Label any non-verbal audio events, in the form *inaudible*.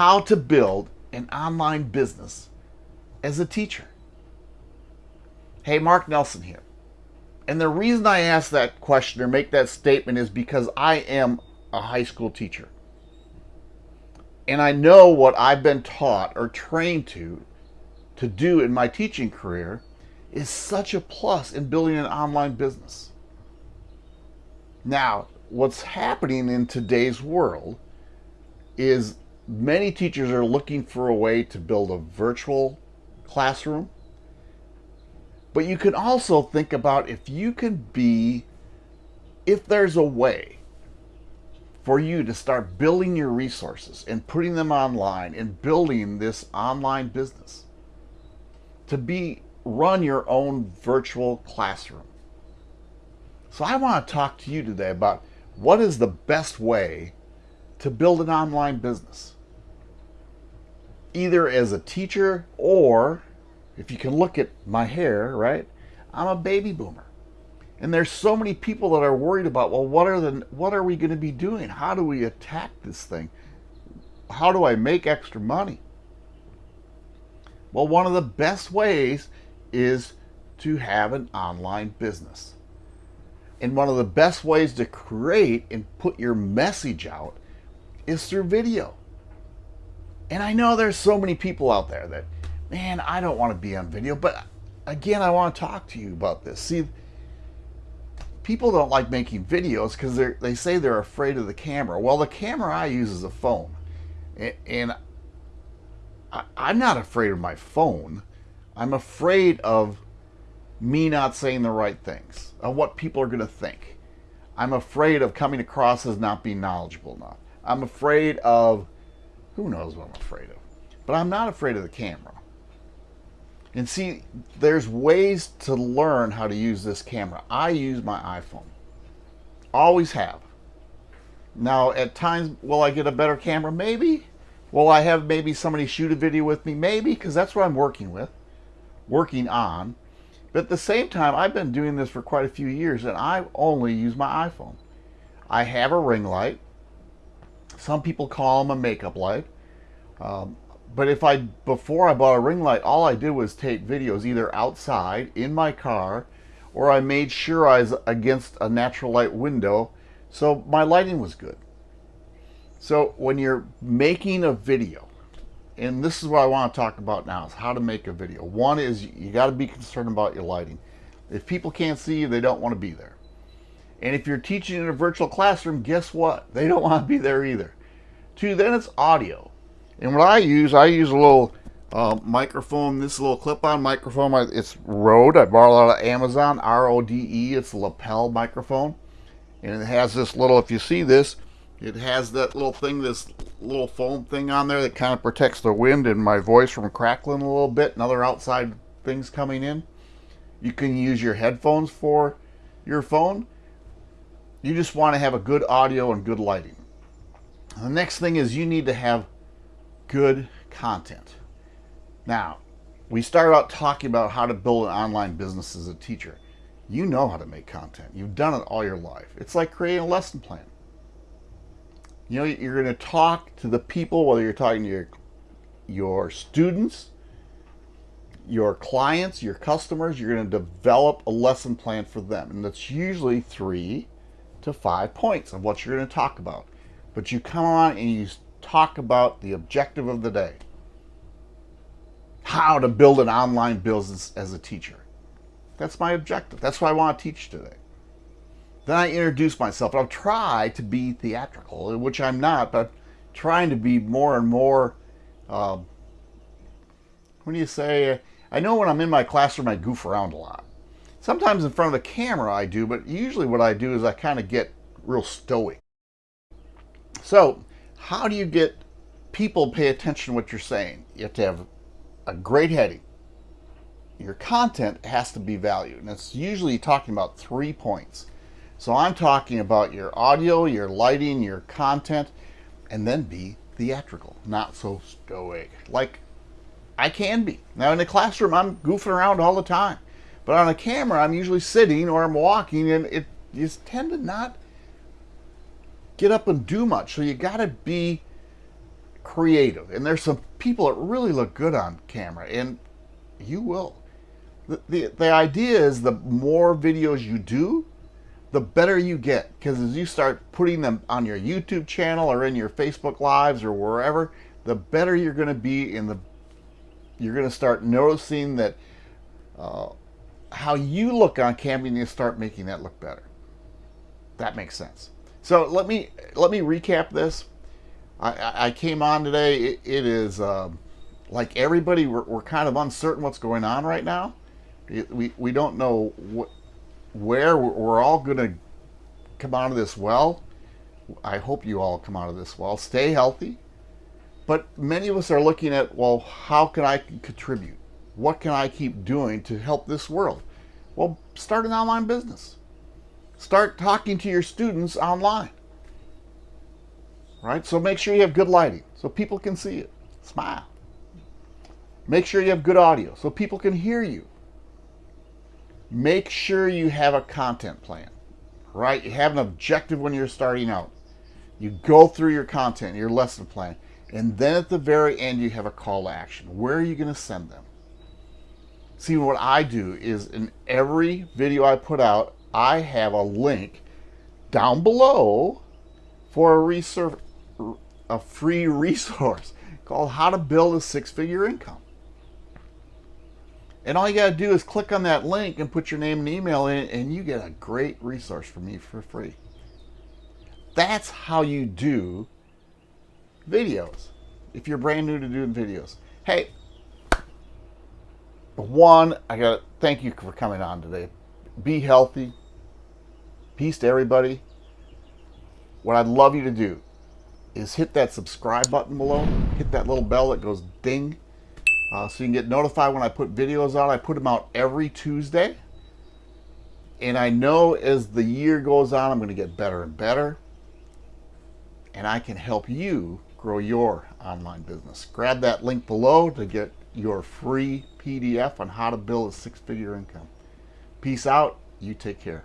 how to build an online business as a teacher. Hey, Mark Nelson here. And the reason I ask that question or make that statement is because I am a high school teacher. And I know what I've been taught or trained to to do in my teaching career is such a plus in building an online business. Now, what's happening in today's world is many teachers are looking for a way to build a virtual classroom. But you can also think about if you can be, if there's a way for you to start building your resources and putting them online and building this online business to be run your own virtual classroom. So I want to talk to you today about what is the best way to build an online business. Either as a teacher or if you can look at my hair, right? I'm a baby boomer. And there's so many people that are worried about, well, what are the what are we going to be doing? How do we attack this thing? How do I make extra money? Well, one of the best ways is to have an online business. And one of the best ways to create and put your message out is through video. And I know there's so many people out there that, man, I don't want to be on video, but again, I want to talk to you about this. See, people don't like making videos because they say they're afraid of the camera. Well, the camera I use is a phone. And I'm not afraid of my phone. I'm afraid of me not saying the right things, of what people are going to think. I'm afraid of coming across as not being knowledgeable enough. I'm afraid of, who knows what I'm afraid of. But I'm not afraid of the camera. And see, there's ways to learn how to use this camera. I use my iPhone. Always have. Now, at times, will I get a better camera? Maybe. Will I have maybe somebody shoot a video with me? Maybe, because that's what I'm working with, working on. But at the same time, I've been doing this for quite a few years, and I only use my iPhone. I have a ring light. Some people call them a makeup light. Um, but if I, before I bought a ring light, all I did was take videos either outside, in my car, or I made sure I was against a natural light window, so my lighting was good. So when you're making a video, and this is what I want to talk about now, is how to make a video. One is you got to be concerned about your lighting. If people can't see you, they don't want to be there. And if you're teaching in a virtual classroom, guess what? They don't want to be there either. Two, then it's audio. And what I use, I use a little uh, microphone, this little clip-on microphone. It's Rode. I borrowed it out of Amazon, R-O-D-E. It's a lapel microphone. And it has this little, if you see this, it has that little thing, this little foam thing on there that kind of protects the wind and my voice from crackling a little bit and other outside things coming in. You can use your headphones for your phone. You just want to have a good audio and good lighting. The next thing is you need to have good content. Now, we started out talking about how to build an online business as a teacher. You know how to make content. You've done it all your life. It's like creating a lesson plan. You know, you're going to talk to the people, whether you're talking to your, your students, your clients, your customers, you're going to develop a lesson plan for them. And that's usually three to five points of what you're going to talk about. But you come on and you talk about the objective of the day. How to build an online business as a teacher. That's my objective. That's what I want to teach today. Then I introduce myself. I'll try to be theatrical, which I'm not, but trying to be more and more, um, what do you say? I know when I'm in my classroom, I goof around a lot. Sometimes in front of the camera I do, but usually what I do is I kind of get real stoic. So how do you get people pay attention to what you're saying? You have to have a great heading. Your content has to be valued, and it's usually talking about three points. So I'm talking about your audio, your lighting, your content, and then be theatrical, not so stoic, like I can be. Now in the classroom, I'm goofing around all the time. But on a camera, I'm usually sitting or I'm walking, and it you tend to not get up and do much. So you got to be creative. And there's some people that really look good on camera, and you will. The, the, the idea is the more videos you do, the better you get. Because as you start putting them on your YouTube channel or in your Facebook Lives or wherever, the better you're going to be in the you're going to start noticing that uh, how you look on camera and you start making that look better. That makes sense. So let me let me recap this. I, I came on today. it, it is um, like everybody. We're, we're kind of uncertain what's going on right now. We we don't know what where we're all going to come out of this well. I hope you all come out of this well. Stay healthy. But many of us are looking at, well, how can I contribute? What can I keep doing to help this world? Well, start an online business. Start talking to your students online. Right? So make sure you have good lighting so people can see it. Smile. Make sure you have good audio so people can hear you. Make sure you have a content plan. Right? You have an objective when you're starting out. You go through your content, your lesson plan and then at the very end, you have a call to action. Where are you going to send them? See, what I do is in every video I put out, I have a link down below for a, a free *laughs* resource called How to Build a Six-Figure Income. And all you got to do is click on that link and put your name and email in, and you get a great resource from me for free. That's how you do videos if you're brand new to doing videos. Hey, one, I got to thank you for coming on today. Be healthy. Peace to everybody. What I'd love you to do is hit that subscribe button below. Hit that little bell that goes ding. Uh, so you can get notified when I put videos out. I put them out every Tuesday. And I know as the year goes on, I'm going to get better and better. And I can help you grow your online business. Grab that link below to get your free PDF on how to build a six-figure income. Peace out. You take care.